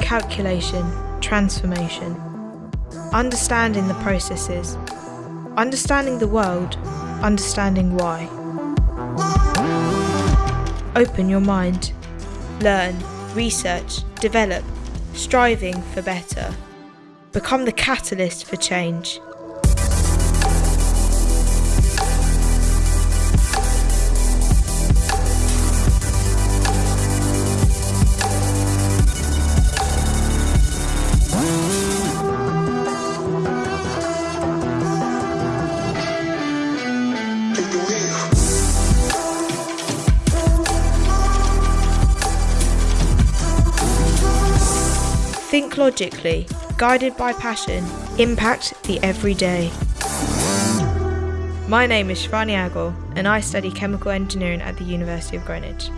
Calculation, transformation, understanding the processes, understanding the world, understanding why. Open your mind, learn, research, develop, striving for better. Become the catalyst for change. Think logically, guided by passion, impact the everyday. My name is Shivani Agor and I study chemical engineering at the University of Greenwich.